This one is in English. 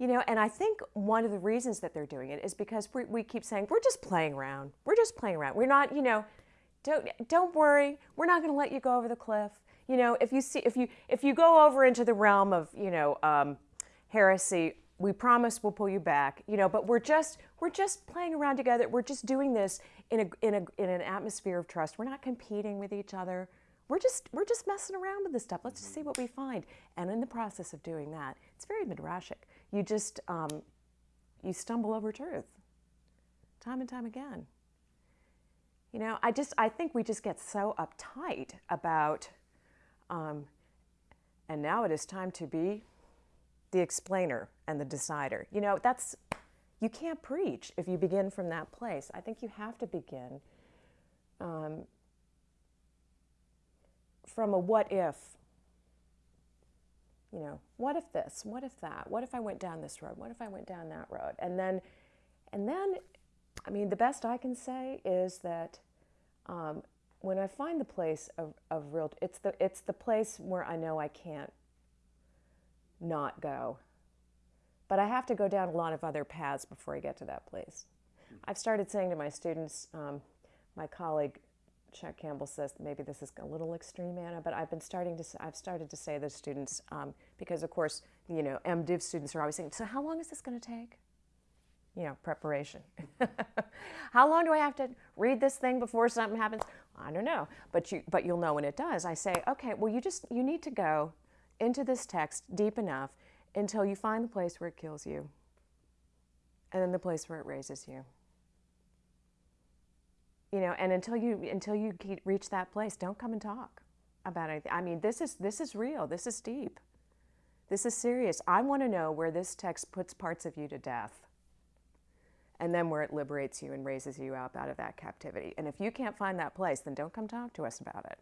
You know, and I think one of the reasons that they're doing it is because we, we keep saying, we're just playing around. We're just playing around. We're not, you know, don't, don't worry. We're not going to let you go over the cliff. You know, if you see, if you, if you go over into the realm of, you know, um, heresy, we promise we'll pull you back, you know, but we're just, we're just playing around together. We're just doing this in a, in a, in an atmosphere of trust. We're not competing with each other. We're just, we're just messing around with this stuff. Let's just see what we find. And in the process of doing that, it's very midrashic. You just, um, you stumble over truth time and time again. You know, I just, I think we just get so uptight about, um, and now it is time to be the explainer and the decider. You know, that's, you can't preach if you begin from that place. I think you have to begin um, from a what if. You know, what if this? What if that? What if I went down this road? What if I went down that road? And then, and then, I mean, the best I can say is that um, when I find the place of, of real, it's the, it's the place where I know I can't not go. But I have to go down a lot of other paths before I get to that place. I've started saying to my students, um, my colleague Chuck Campbell says maybe this is a little extreme, Anna, but I've been starting to, I've started to say to students, um, because of course, you know, MDiv students are always saying, so how long is this going to take? You know, preparation. how long do I have to read this thing before something happens? I don't know, but you, but you'll know when it does. I say, okay, well, you just, you need to go into this text deep enough until you find the place where it kills you and then the place where it raises you you know and until you until you reach that place don't come and talk about anything. I mean this is this is real. This is deep. This is serious. I want to know where this text puts parts of you to death and then where it liberates you and raises you up out of that captivity. And if you can't find that place then don't come talk to us about it